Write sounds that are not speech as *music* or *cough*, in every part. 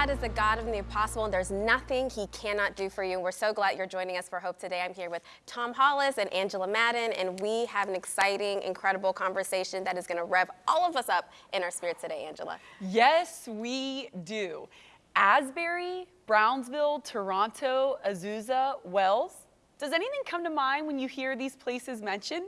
God is the God of the impossible, and there's nothing He cannot do for you. And we're so glad you're joining us for Hope today. I'm here with Tom Hollis and Angela Madden, and we have an exciting, incredible conversation that is going to rev all of us up in our spirit today, Angela. Yes, we do. Asbury, Brownsville, Toronto, Azusa, Wales. Does anything come to mind when you hear these places mentioned?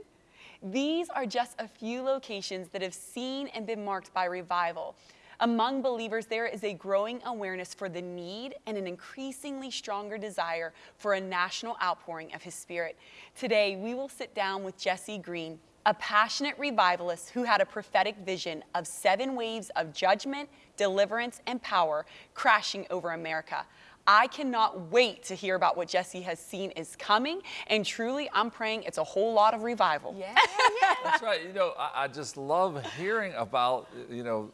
These are just a few locations that have seen and been marked by revival. Among believers, there is a growing awareness for the need and an increasingly stronger desire for a national outpouring of His Spirit. Today, we will sit down with Jesse Green, a passionate revivalist who had a prophetic vision of seven waves of judgment, deliverance, and power crashing over America. I cannot wait to hear about what Jesse has seen is coming. And truly, I'm praying it's a whole lot of revival. Yeah, *laughs* yeah. That's right. You know, I, I just love hearing about, you know,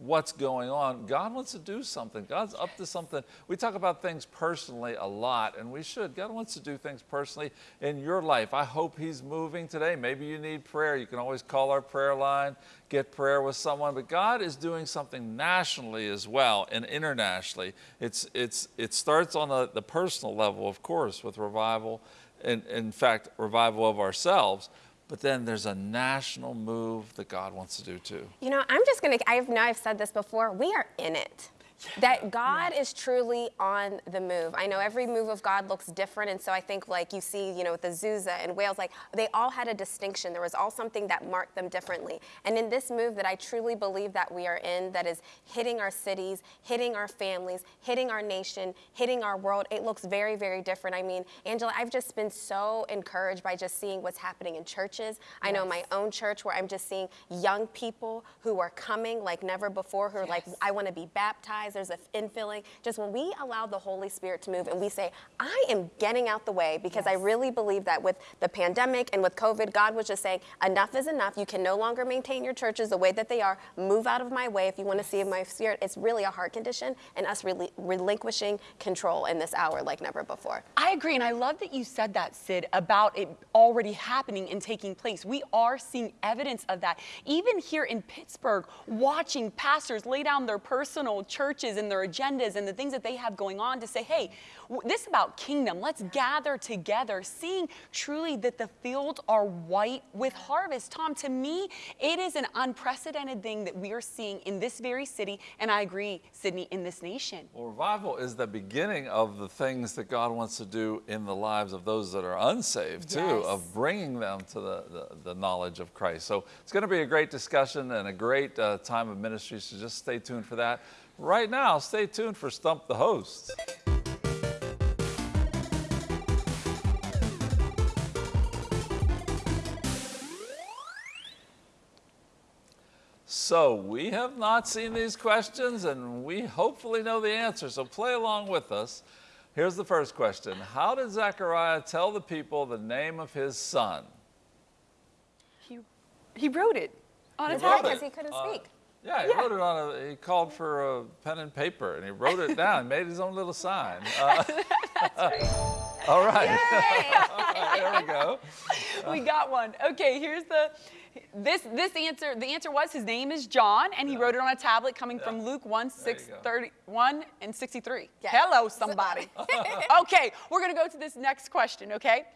what's going on. God wants to do something. God's up to something. We talk about things personally a lot, and we should. God wants to do things personally in your life. I hope He's moving today. Maybe you need prayer. You can always call our prayer line, get prayer with someone. But God is doing something nationally as well and internationally. It's, it's, it starts on the, the personal level, of course, with revival, and in fact, revival of ourselves but then there's a national move that God wants to do too. You know, I'm just to, I know I've said this before, we are in it. Yeah. That God yeah. is truly on the move. I know every move of God looks different, and so I think like you see, you know, with Azusa and Wales, like they all had a distinction. There was all something that marked them differently. And in this move that I truly believe that we are in, that is hitting our cities, hitting our families, hitting our nation, hitting our world, it looks very, very different. I mean, Angela, I've just been so encouraged by just seeing what's happening in churches. Yes. I know my own church where I'm just seeing young people who are coming like never before, who are yes. like, I want to be baptized there's an infilling. Just when we allow the Holy Spirit to move and we say, I am getting out the way because yes. I really believe that with the pandemic and with COVID, God was just saying, enough is enough. You can no longer maintain your churches the way that they are. Move out of my way if you want to see my spirit. It's really a heart condition and us really relinquishing control in this hour like never before. I agree. And I love that you said that, Sid, about it already happening and taking place. We are seeing evidence of that. Even here in Pittsburgh, watching pastors lay down their personal church churches and their agendas and the things that they have going on to say, hey, this about kingdom. Let's gather together, seeing truly that the fields are white with harvest. Tom, to me, it is an unprecedented thing that we are seeing in this very city, and I agree, Sydney, in this nation. Well, revival is the beginning of the things that God wants to do in the lives of those that are unsaved, too, yes. of bringing them to the, the, the, knowledge of Christ. So it's going to be a great discussion and a great uh, time of ministry, so just stay tuned for that. Right now, stay tuned for Stump the Host. So we have not seen these questions and we hopefully know the answer, so play along with us. Here's the first question. How did Zechariah tell the people the name of his son? He, he wrote it on a tablet because he couldn't uh, speak. Yeah, he yeah. wrote it on a, he called for a pen and paper and he wrote it down, made his own little sign. *laughs* Uh, *laughs* *laughs* all right. there we go. We got one. Okay, here's the, this, this answer, the answer was his name is John and he yeah. wrote it on a tablet coming yeah. from Luke 1, 6, 31 and 63. Hello, somebody. okay, we're going to go to this next question, okay?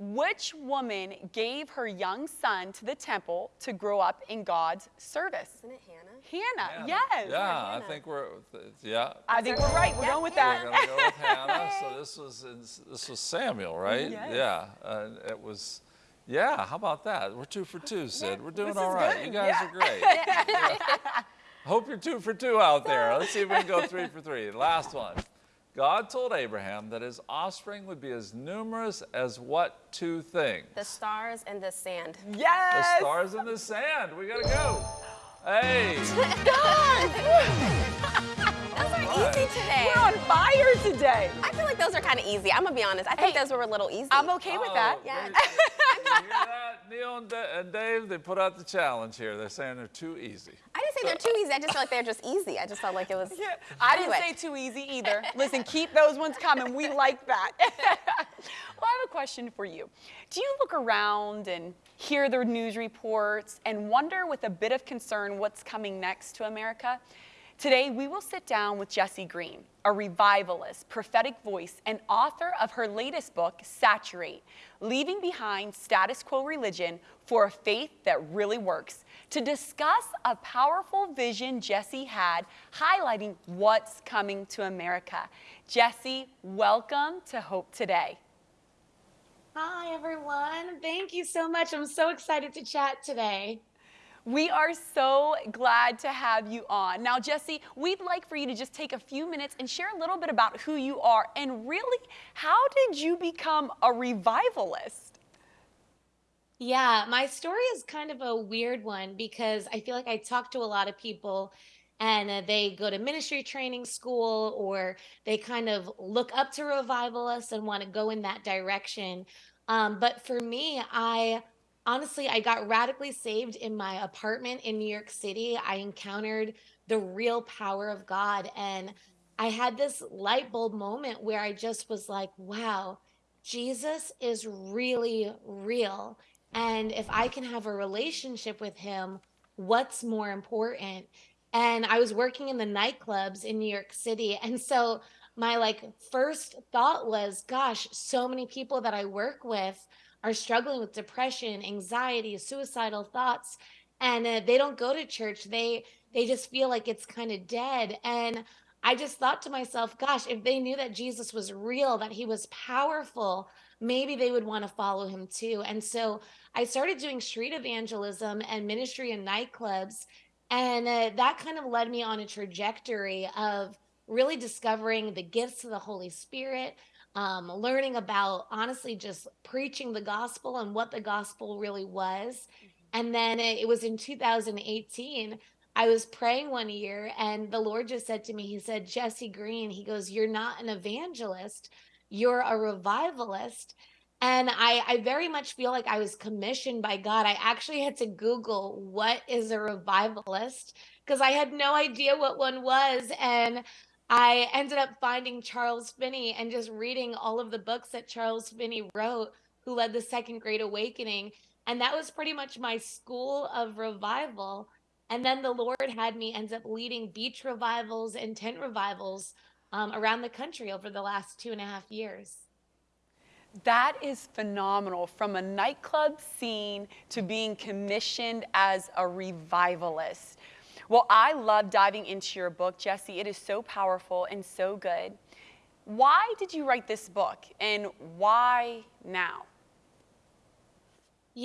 Which woman gave her young son to the temple to grow up in God's service? Isn't it Hannah? Hannah, Hannah. yes. Yeah, Hannah. I think we're, yeah. I think we're right. We're yeah, going with that. We're going to go with *laughs* Hannah. So this was, this was Samuel, right? Yes. Yeah, uh, it was, yeah, how about that? We're two for two, Sid. We're doing all right. Good. You guys yeah. are great. *laughs* yeah. Hope you're two for two out there. Let's see if we can go three for three. Last one. God told Abraham that his offspring would be as numerous as what two things? The stars and the sand. Yes! The stars and the sand. We gotta go. Hey! *laughs* God! those are easy today. We're on fire today. I feel like those are kind of easy. I'm gonna be honest. I think hey, those were a little easy. I'm okay oh, with that. Oh, yeah. *laughs* Neil and Dave, they put out the challenge here. They're saying they're too easy. I didn't say they're too easy. I just felt like they're just easy. I just felt like it was. Yeah, I didn't say too easy either. Listen, keep those ones coming. We like that. *laughs* well, I have a question for you. Do you look around and hear the news reports and wonder with a bit of concern what's coming next to America? Today, we will sit down with Jessie Green, a revivalist, prophetic voice, and author of her latest book, Saturate Leaving Behind Status Quo Religion for a Faith That Really Works, to discuss a powerful vision Jessie had highlighting what's coming to America. Jessie, welcome to Hope Today. Hi, everyone. Thank you so much. I'm so excited to chat today. We are so glad to have you on. Now, Jesse, we'd like for you to just take a few minutes and share a little bit about who you are and really how did you become a revivalist? Yeah, my story is kind of a weird one because I feel like I talk to a lot of people and uh, they go to ministry training school or they kind of look up to revivalists and want to go in that direction. Um, but for me, I honestly, I got radically saved in my apartment in New York City. I encountered the real power of God. And I had this light bulb moment where I just was like, wow, Jesus is really real. And if I can have a relationship with him, what's more important? And I was working in the nightclubs in New York City. And so my like first thought was, gosh, so many people that I work with are struggling with depression, anxiety, suicidal thoughts, and uh, they don't go to church. They they just feel like it's kind of dead. And I just thought to myself, gosh, if they knew that Jesus was real, that he was powerful, maybe they would want to follow him too. And so I started doing street evangelism and ministry in nightclubs. And uh, that kind of led me on a trajectory of really discovering the gifts of the Holy Spirit, um, learning about honestly just preaching the gospel and what the gospel really was. Mm-hmm. And then it, it was in 2018. I was praying one year, and the Lord just said to me, He said, Jesse Green, He goes, You're not an evangelist, you're a revivalist. And I, I very much feel like I was commissioned by God. I actually had to Google what is a revivalist because I had no idea what one was. And I ended up finding Charles Finney and just reading all of the books that Charles Finney wrote, who led the Second Great Awakening. And that was pretty much my school of revival. And then the Lord had me end up leading beach revivals and tent revivals um, around the country over the last two and a half years. That is phenomenal. From a nightclub scene to being commissioned as a revivalist. Well, I love diving into your book, Jesse. It is so powerful and so good. Why did you write this book and why now?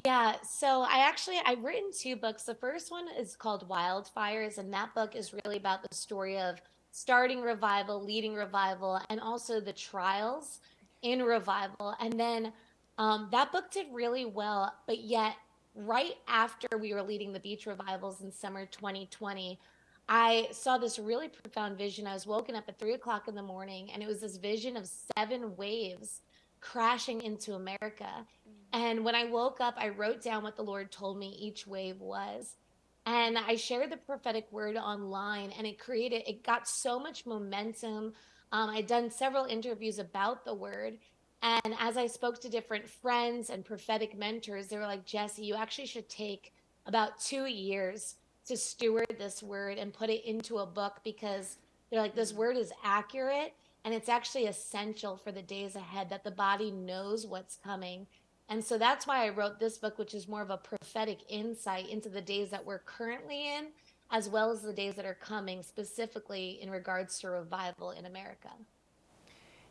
Yeah, so I actually I've written two books. The first one is called Wildfires, and that book is really about the story of starting revival, leading revival, and also the trials in revival. And then um, that book did really well, but yet right after we were leading the beach revivals in summer 2020, I saw this really profound vision. I was woken up at three o'clock in the morning, and it was this vision of seven waves crashing into America. Mm-hmm. And when I woke up, I wrote down what the Lord told me each wave was. And I shared the prophetic word online, and it created, it got so much momentum. Um, I'd done several interviews about the word, and as I spoke to different friends and prophetic mentors, they were like, Jesse, you actually should take about two years to steward this word and put it into a book because they're like, this word is accurate and it's actually essential for the days ahead that the body knows what's coming. And so that's why I wrote this book, which is more of a prophetic insight into the days that we're currently in, as well as the days that are coming, specifically in regards to revival in America.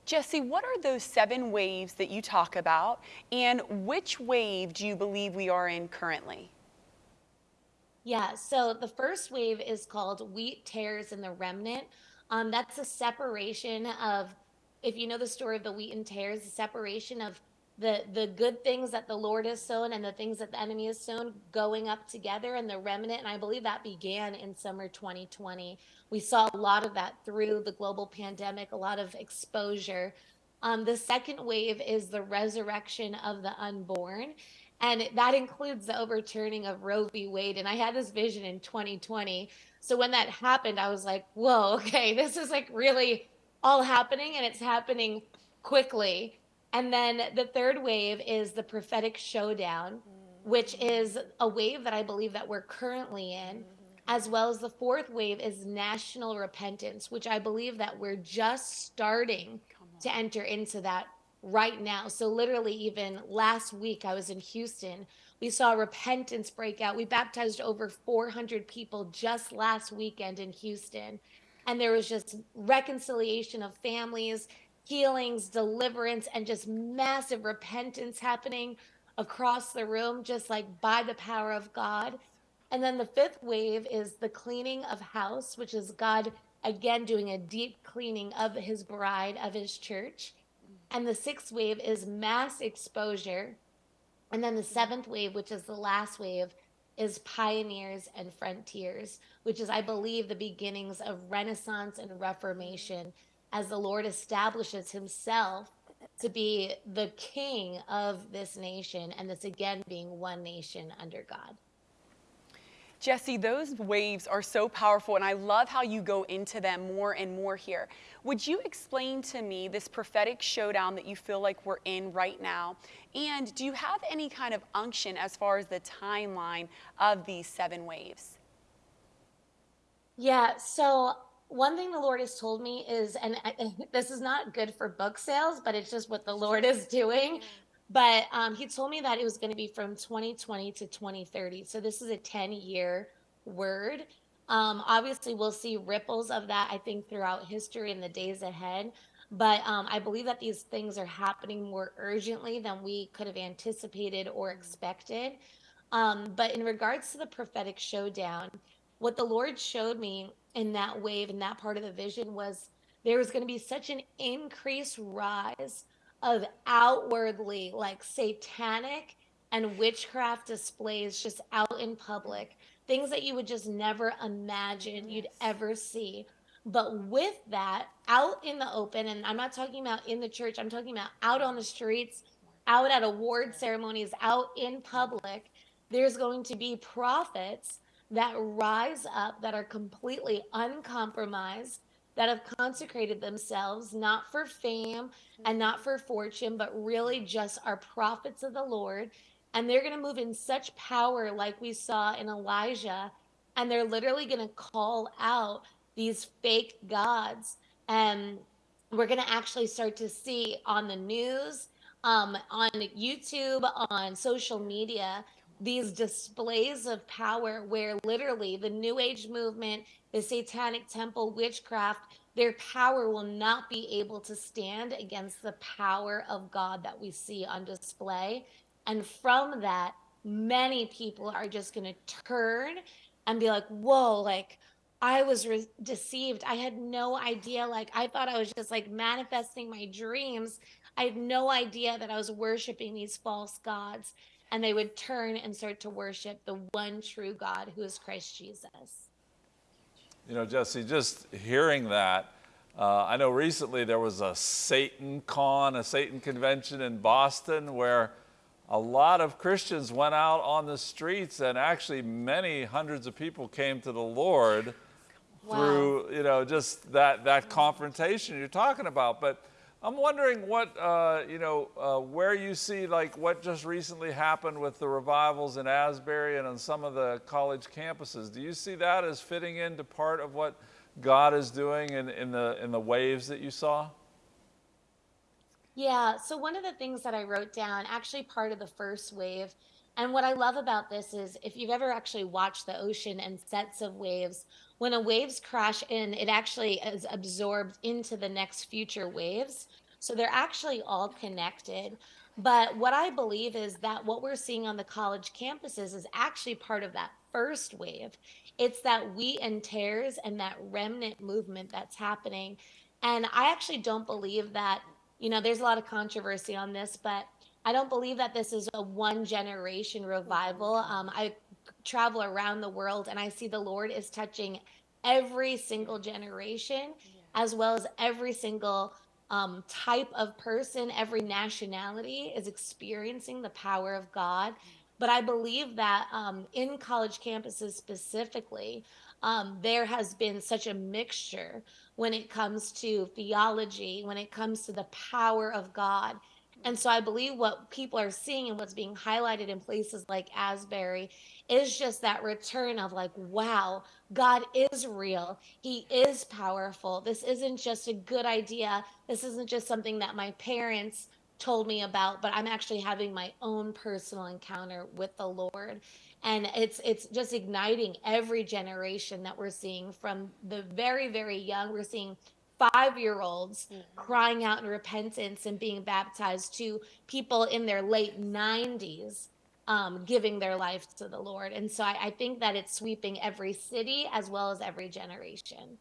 Jessie, what are those seven waves that you talk about, and which wave do you believe we are in currently? Yeah, so the first wave is called Wheat Tares and the Remnant. Um, that's a separation of, if you know the story of the wheat and tares, the separation of the the good things that the Lord has sown and the things that the enemy has sown going up together and the remnant. And I believe that began in summer 2020. We saw a lot of that through the global pandemic, a lot of exposure. Um, the second wave is the resurrection of the unborn. And that includes the overturning of Roe v. Wade. And I had this vision in 2020. So when that happened, I was like, whoa, *laughs* okay, this is like really all happening and it's happening quickly. And then the third wave is the prophetic showdown, mm. which is a wave that I believe that we're currently in. Mm-hmm. as well as the fourth wave is national repentance, which I believe that we're just starting to enter into that right now. So, literally, even last week, I was in Houston. We saw repentance break out. We baptized over 400 people just last weekend in Houston. And there was just reconciliation of families, healings, deliverance, and just massive repentance happening across the room, just like by the power of God. And then the fifth wave is the cleaning of house, which is God again doing a deep cleaning of his bride, of his church. And the sixth wave is mass exposure. And then the seventh wave, which is the last wave, is pioneers and frontiers, which is, I believe, the beginnings of Renaissance and Reformation as the Lord establishes himself to be the king of this nation, and this again being one nation under God. Jesse, those waves are so powerful, and I love how you go into them more and more here. Would you explain to me this prophetic showdown that you feel like we're in right now? And do you have any kind of unction as far as the timeline of these seven waves? Yeah, so one thing the Lord has told me is, and I, *laughs* this is not good for book sales, but it's just what the Lord is doing. But um, he told me that it was going to be from 2020 to 2030. So this is a 10 year word. Um, obviously, we'll see ripples of that, I think, throughout history in the days ahead. But um, I believe that these things are happening more urgently than we could have anticipated or expected. Um, but in regards to the prophetic showdown, what the Lord showed me in that wave, and that part of the vision, was there was going to be such an increased rise of outwardly like satanic and witchcraft displays just out in public, things that you would just never imagine you'd ever see. But with that, out in the open, and I'm not talking about in the church, I'm talking about out on the streets, out at award ceremonies, out in public, there's going to be prophets that rise up that are completely uncompromised that have consecrated themselves not for fame and not for fortune, but really just are prophets of the Lord. And they're going to move in such power, like we saw in Elijah. And they're literally going to call out these fake gods. And we're going to actually start to see on the news, um, on YouTube, on social media, these displays of power where literally the New Age movement, the Satanic Temple, witchcraft, their power will not be able to stand against the power of God that we see on display. And from that, many people are just going to turn and be like, whoa, like, I was re- deceived. I had no idea. Like, I thought I was just like manifesting my dreams. I had no idea that I was worshiping these false gods and they would turn and start to worship the one true God who is Christ Jesus. You know, Jesse, just hearing that, uh, I know recently there was a Satan con, a Satan convention in Boston where a lot of Christians went out on the streets and actually many hundreds of people came to the Lord wow. through, you know, just that, that confrontation you're talking about. But I'm wondering what, uh, you know, uh, where you see like what just recently happened with the revivals in Asbury and on some of the college campuses. Do you see that as fitting into part of what God is doing in, in, the, in the waves that you saw? Yeah, so one of the things that I wrote down, actually part of the first wave, and what I love about this is if you've ever actually watched the ocean and sets of waves, when a waves crash in, it actually is absorbed into the next future waves. So they're actually all connected. But what I believe is that what we're seeing on the college campuses is actually part of that first wave. It's that wheat and tares and that remnant movement that's happening. And I actually don't believe that, you know, there's a lot of controversy on this, but I don't believe that this is a one generation revival. Um, I travel around the world and I see the Lord is touching every single generation as well as every single um, type of person, every nationality is experiencing the power of God. But I believe that um, in college campuses specifically, um, there has been such a mixture when it comes to theology, when it comes to the power of God. And so I believe what people are seeing and what's being highlighted in places like Asbury is just that return of like, wow, God is real. He is powerful. This isn't just a good idea. This isn't just something that my parents told me about, but I'm actually having my own personal encounter with the Lord. And it's it's just igniting every generation that we're seeing from the very, very young. We're seeing five year olds crying out in repentance and being baptized to people in their late 90s um, giving their life to the Lord. And so I, I think that it's sweeping every city as well as every generation.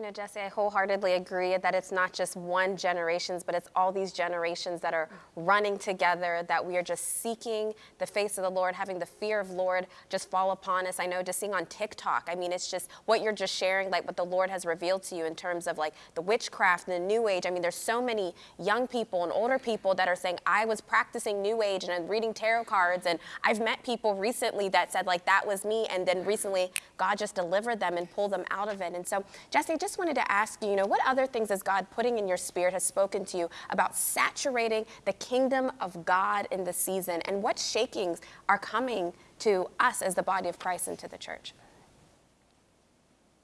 You know, Jesse, I wholeheartedly agree that it's not just one generations, but it's all these generations that are running together, that we are just seeking the face of the Lord, having the fear of Lord just fall upon us. I know just seeing on TikTok, I mean, it's just what you're just sharing, like what the Lord has revealed to you in terms of like the witchcraft and the new age. I mean, there's so many young people and older people that are saying, I was practicing new age and I'm reading tarot cards. And I've met people recently that said like, that was me. And then recently God just delivered them and pulled them out of it. And so Jesse, just wanted to ask you, you know, what other things is God putting in your spirit has spoken to you about saturating the kingdom of God in the season and what shakings are coming to us as the body of Christ and to the church?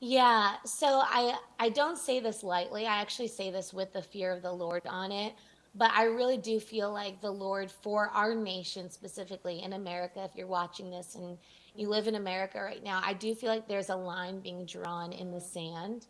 Yeah, so I I don't say this lightly. I actually say this with the fear of the Lord on it. But I really do feel like the Lord for our nation, specifically in America, if you're watching this and you live in America right now, I do feel like there's a line being drawn in the sand.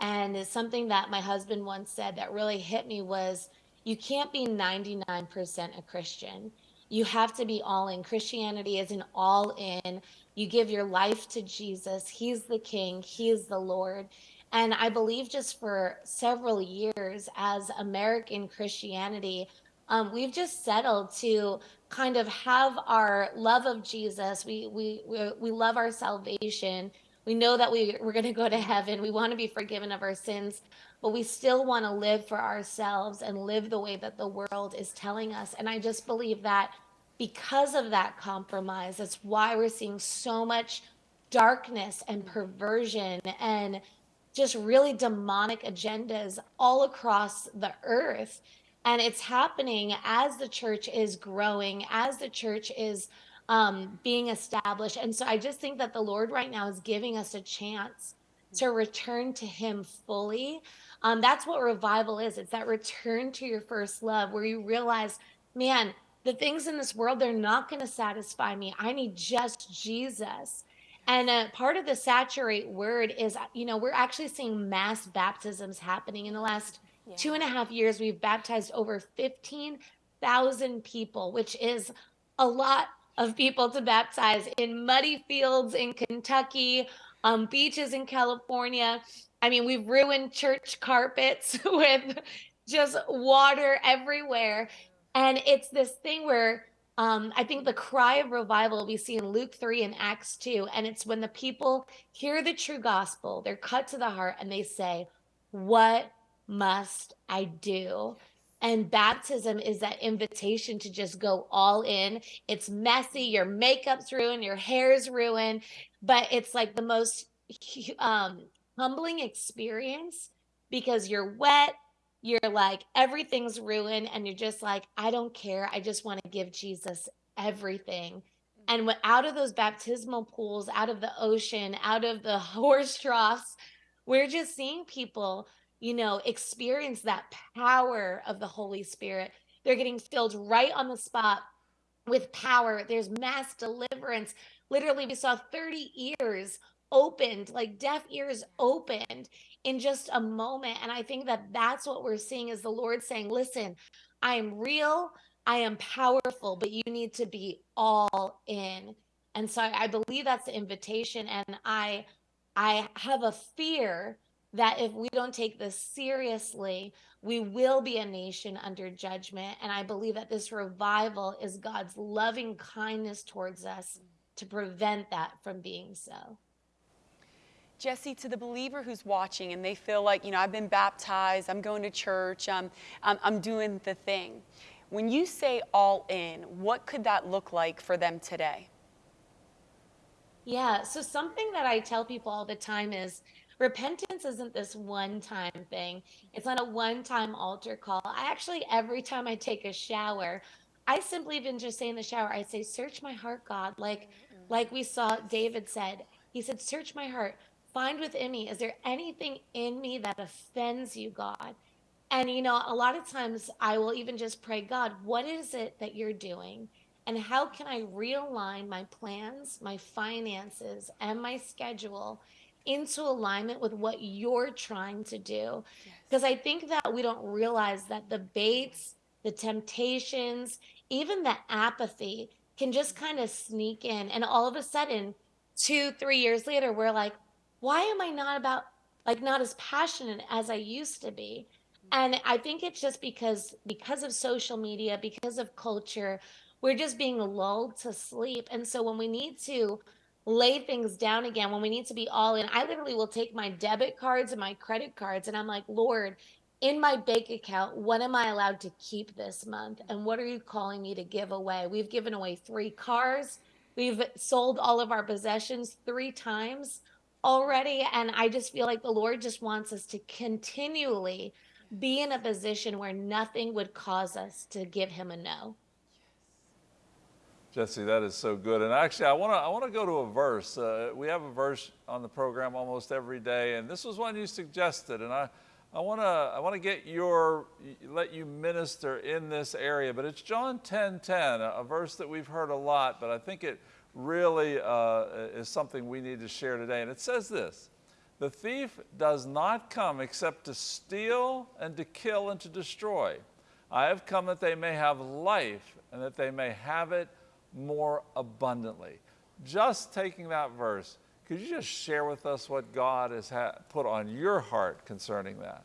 And something that my husband once said that really hit me was you can't be 99% a Christian. You have to be all in. Christianity is an all in. You give your life to Jesus. He's the King, He is the Lord. And I believe just for several years as American Christianity, um, we've just settled to kind of have our love of Jesus. We we we, we love our salvation. We know that we, we're going to go to heaven. We want to be forgiven of our sins, but we still want to live for ourselves and live the way that the world is telling us. And I just believe that because of that compromise, that's why we're seeing so much darkness and perversion and just really demonic agendas all across the earth. And it's happening as the church is growing, as the church is um, being established. And so I just think that the Lord right now is giving us a chance to return to Him fully. Um, that's what revival is it's that return to your first love where you realize, man, the things in this world, they're not going to satisfy me. I need just Jesus. And uh, part of the saturate word is, you know, we're actually seeing mass baptisms happening in the last yeah. two and a half years. We've baptized over 15,000 people, which is a lot of people to baptize in muddy fields in Kentucky, um, beaches in California. I mean, we've ruined church carpets *laughs* with just water everywhere. And it's this thing where um, I think the cry of revival we see in Luke 3 and Acts 2. And it's when the people hear the true gospel, they're cut to the heart and they say, What must I do? And baptism is that invitation to just go all in. It's messy, your makeup's ruined, your hair's ruined, but it's like the most um, humbling experience because you're wet, you're like everything's ruined and you're just like i don't care i just want to give jesus everything and when, out of those baptismal pools out of the ocean out of the *laughs* horse troughs we're just seeing people you know experience that power of the holy spirit they're getting filled right on the spot with power there's mass deliverance literally we saw 30 ears opened like deaf ears opened in just a moment. And I think that that's what we're seeing is the Lord saying, listen, I am real, I am powerful, but you need to be all in. And so I believe that's the invitation. And I I have a fear that if we don't take this seriously, we will be a nation under judgment. And I believe that this revival is God's loving kindness towards us to prevent that from being so. Jesse, to the believer who's watching and they feel like, you know, I've been baptized, I'm going to church, I'm, I'm, I'm doing the thing. When you say all in, what could that look like for them today? Yeah, so something that I tell people all the time is repentance isn't this one time thing. It's not a one time altar call. I actually, every time I take a shower, I simply even just say in the shower, I say, Search my heart, God. Like, like we saw David said, he said, Search my heart, find within me, is there anything in me that offends you, God? And you know, a lot of times I will even just pray, God, what is it that you're doing? And how can I realign my plans, my finances, and my schedule into alignment with what you're trying to do? Because I think that we don't realize that the baits, the temptations, even the apathy can just mm-hmm. kind of sneak in. And all of a sudden, two, three years later, we're like, why am I not about, like, not as passionate as I used to be? Mm-hmm. And I think it's just because because of social media, because of culture, we're just being lulled to sleep. And so when we need to lay things down again, when we need to be all in, I literally will take my debit cards and my credit cards and I'm like, Lord, in my bank account, what am I allowed to keep this month? And what are you calling me to give away? We've given away three cars. We've sold all of our possessions three times already. And I just feel like the Lord just wants us to continually be in a position where nothing would cause us to give him a no. Jesse, that is so good. And actually, I want to I want to go to a verse. Uh, we have a verse on the program almost every day, and this was one you suggested, and I. I want to I want to get your let you minister in this area, but it's John 10:10, 10, a verse that we've heard a lot, but I think it really uh, is something we need to share today. And it says this: The thief does not come except to steal and to kill and to destroy. I have come that they may have life and that they may have it more abundantly. Just taking that verse, could you just share with us what God has put on your heart concerning that?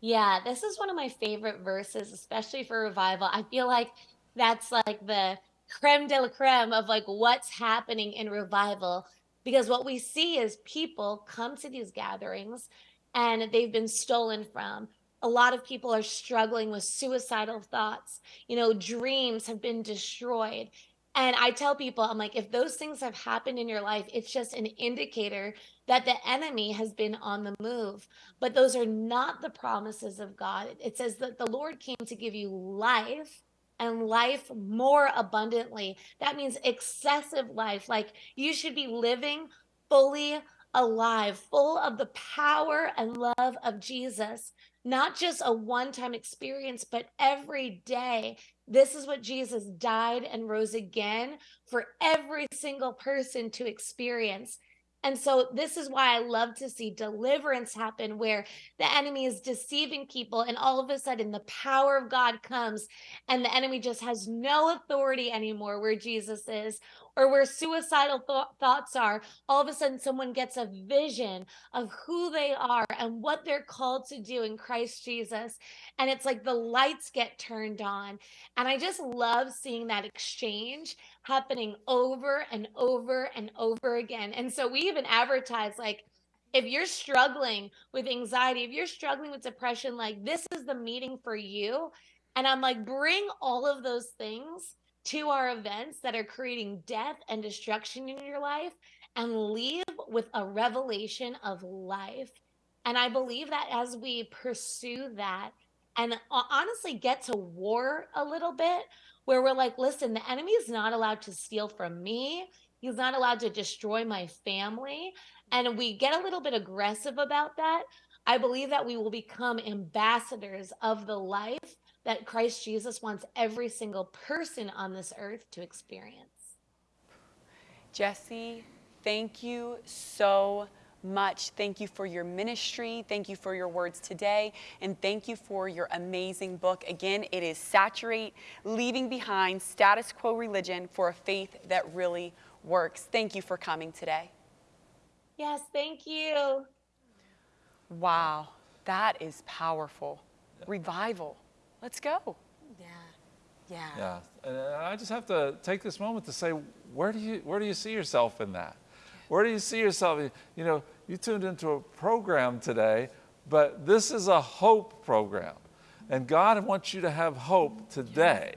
Yeah, this is one of my favorite verses, especially for revival. I feel like that's like the creme de la creme of like what's happening in revival because what we see is people come to these gatherings and they've been stolen from a lot of people are struggling with suicidal thoughts. You know, dreams have been destroyed. And I tell people, I'm like, if those things have happened in your life, it's just an indicator that the enemy has been on the move. But those are not the promises of God. It says that the Lord came to give you life and life more abundantly. That means excessive life. Like you should be living fully alive, full of the power and love of Jesus not just a one time experience, but every day. This is what Jesus died and rose again for every single person to experience. And so, this is why I love to see deliverance happen where the enemy is deceiving people, and all of a sudden, the power of God comes, and the enemy just has no authority anymore where Jesus is, or where suicidal th- thoughts are, all of a sudden someone gets a vision of who they are and what they're called to do in Christ Jesus. And it's like the lights get turned on. And I just love seeing that exchange happening over and over and over again. And so we even advertise like, if you're struggling with anxiety, if you're struggling with depression, like this is the meeting for you. And I'm like, bring all of those things to our events that are creating death and destruction in your life and leave with a revelation of life. And I believe that as we pursue that and uh, honestly get to war a little bit, where we're like, listen, the enemy is not allowed to steal from me. He's not allowed to destroy my family. And we get a little bit aggressive about that. I believe that we will become ambassadors of the life that Christ Jesus wants every single person on this earth to experience. Jesse, thank you so much. Thank you for your ministry. Thank you for your words today. And thank you for your amazing book. Again, it is Saturate Leaving Behind Status Quo Religion for a Faith That Really Works. Thank you for coming today. Yes, thank you. Wow, that is powerful. Revival. Let's go. Yeah. Yeah. Yeah. And uh, I just have to take this moment to say, where do you where do you see yourself in that? Where do you see yourself? You know, you tuned into a program today, but this is a hope program. And God wants you to have hope today.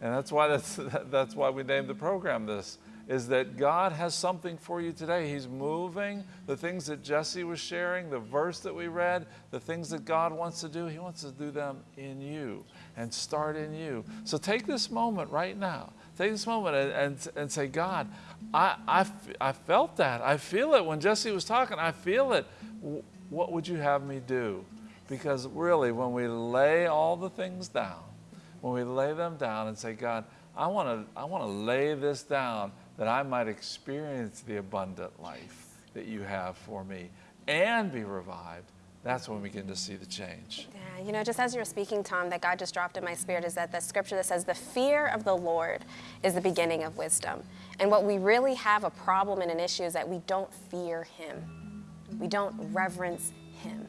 And that's why that's *laughs* that's why we named the program this. Is that God has something for you today. He's moving. The things that Jesse was sharing, the verse that we read, the things that God wants to do, He wants to do them in you and start in you. So take this moment right now. Take this moment and, and, and say, God, I, I, I felt that. I feel it. When Jesse was talking, I feel it. What would you have me do? Because really, when we lay all the things down, when we lay them down and say, God, I want to I want to lay this down that I might experience the abundant life that you have for me and be revived. That's when we begin to see the change. Yeah, you know, just as you were speaking, Tom, that God just dropped in my spirit is that the scripture that says, The fear of the Lord is the beginning of wisdom. And what we really have a problem and an issue is that we don't fear Him, we don't reverence Him.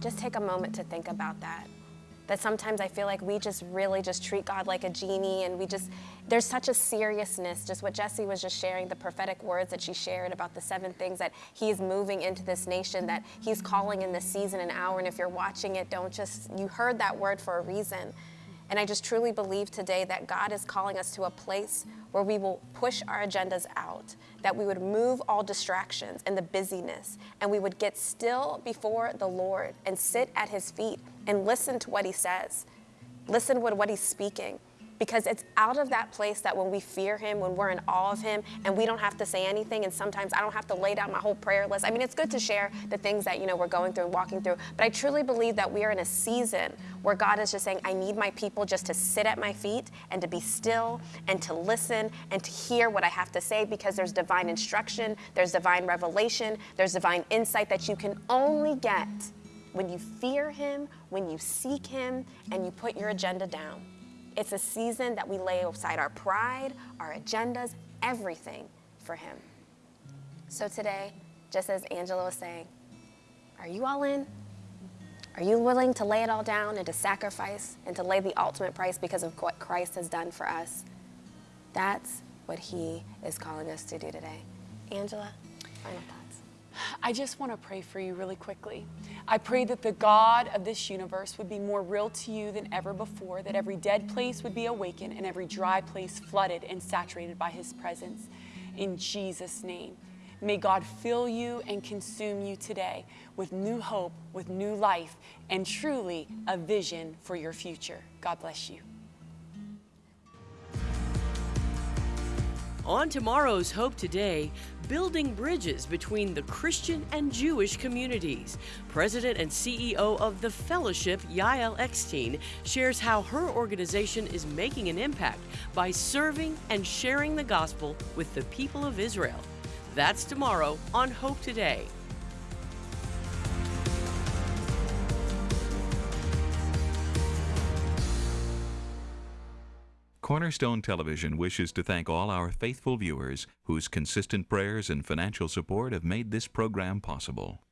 Just take a moment to think about that that sometimes I feel like we just really just treat God like a genie and we just, there's such a seriousness, just what Jesse was just sharing, the prophetic words that she shared about the seven things that he's moving into this nation, that he's calling in this season and hour. And if you're watching it, don't just, you heard that word for a reason. And I just truly believe today that God is calling us to a place where we will push our agendas out, that we would move all distractions and the busyness, and we would get still before the Lord and sit at his feet and listen to what he says. Listen to what he's speaking because it's out of that place that when we fear him, when we're in awe of him, and we don't have to say anything, and sometimes I don't have to lay down my whole prayer list. I mean, it's good to share the things that, you know, we're going through and walking through, but I truly believe that we are in a season where God is just saying, I need my people just to sit at my feet and to be still and to listen and to hear what I have to say because there's divine instruction, there's divine revelation, there's divine insight that you can only get when you fear him, when you seek him, and you put your agenda down. It's a season that we lay aside our pride, our agendas, everything for Him. So today, just as Angela was saying, are you all in? Are you willing to lay it all down and to sacrifice and to lay the ultimate price because of what Christ has done for us? That's what He is calling us to do today. Angela, final. I just want to pray for you really quickly. I pray that the God of this universe would be more real to you than ever before, that every dead place would be awakened and every dry place flooded and saturated by His presence. In Jesus' name. May God fill you and consume you today with new hope, with new life, and truly a vision for your future. God bless you. On tomorrow's Hope Today, building bridges between the Christian and Jewish communities. President and CEO of the Fellowship, Yael Eckstein, shares how her organization is making an impact by serving and sharing the gospel with the people of Israel. That's tomorrow on Hope Today. Cornerstone Television wishes to thank all our faithful viewers whose consistent prayers and financial support have made this program possible.